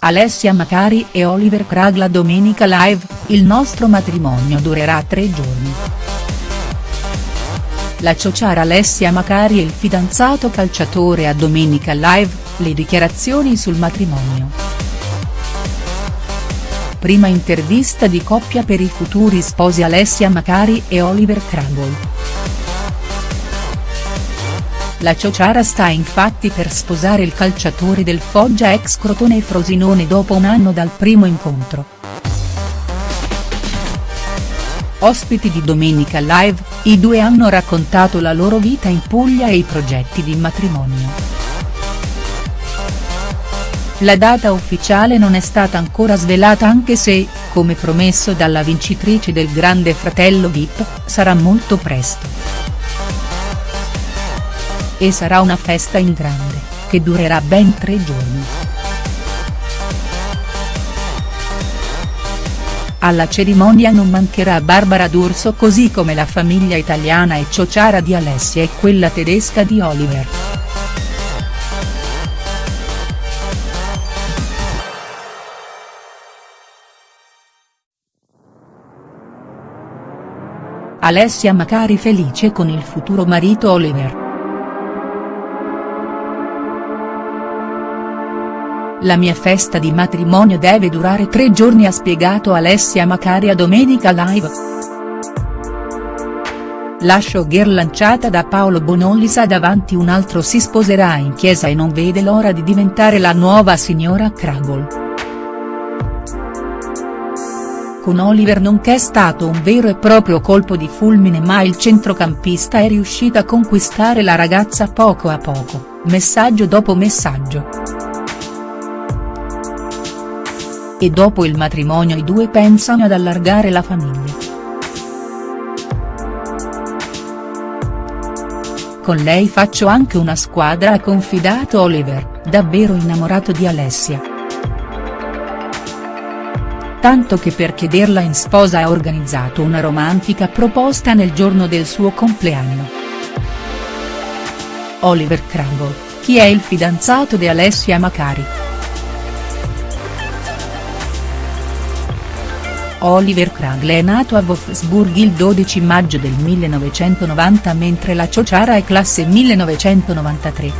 Alessia Macari e Oliver Cragla domenica live, il nostro matrimonio durerà tre giorni. La ciociara Alessia Macari e il fidanzato calciatore a Domenica Live, le dichiarazioni sul matrimonio. Prima intervista di coppia per i futuri sposi Alessia Macari e Oliver Crumble. La ciociara sta infatti per sposare il calciatore del Foggia ex Crotone e Frosinone dopo un anno dal primo incontro. Ospiti di Domenica Live, i due hanno raccontato la loro vita in Puglia e i progetti di matrimonio. La data ufficiale non è stata ancora svelata anche se, come promesso dalla vincitrice del Grande Fratello Vip, sarà molto presto e sarà una festa in grande, che durerà ben tre giorni. Alla cerimonia non mancherà Barbara D'Urso così come la famiglia italiana e ciociara di Alessia e quella tedesca di Oliver. Alessia Macari felice con il futuro marito Oliver. La mia festa di matrimonio deve durare tre giorni ha spiegato Alessia Macari a Domenica Live. La showgirl lanciata da Paolo Bonolli sa davanti un altro si sposerà in chiesa e non vede l'ora di diventare la nuova signora Crumble. Con Oliver non che è stato un vero e proprio colpo di fulmine ma il centrocampista è riuscito a conquistare la ragazza poco a poco, messaggio dopo messaggio. E dopo il matrimonio i due pensano ad allargare la famiglia. Con lei faccio anche una squadra ha confidato Oliver, davvero innamorato di Alessia. Tanto che per chiederla in sposa ha organizzato una romantica proposta nel giorno del suo compleanno. Oliver Crumble, chi è il fidanzato di Alessia Macari?. Oliver Kragle è nato a Wolfsburg il 12 maggio del 1990 mentre la ciociara è classe 1993.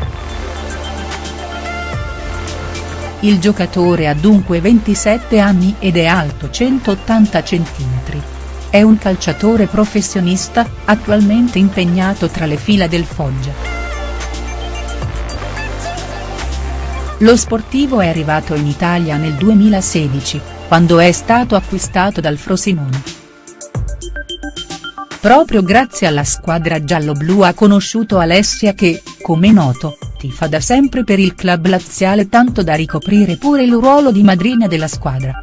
Il giocatore ha dunque 27 anni ed è alto 180 cm. È un calciatore professionista, attualmente impegnato tra le fila del Foggia. Lo sportivo è arrivato in Italia nel 2016 quando è stato acquistato dal Frosinone. Proprio grazie alla squadra giallo-blu ha conosciuto Alessia che, come noto, tifa da sempre per il club laziale tanto da ricoprire pure il ruolo di madrina della squadra.